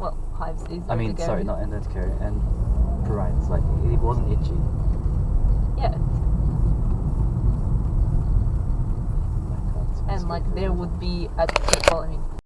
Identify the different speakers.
Speaker 1: Well, hives is.
Speaker 2: I mean, sorry,
Speaker 1: urticaria.
Speaker 2: not urticaria and pruritus. Like it wasn't itchy.
Speaker 1: Yeah, and like there would be at well, I mean,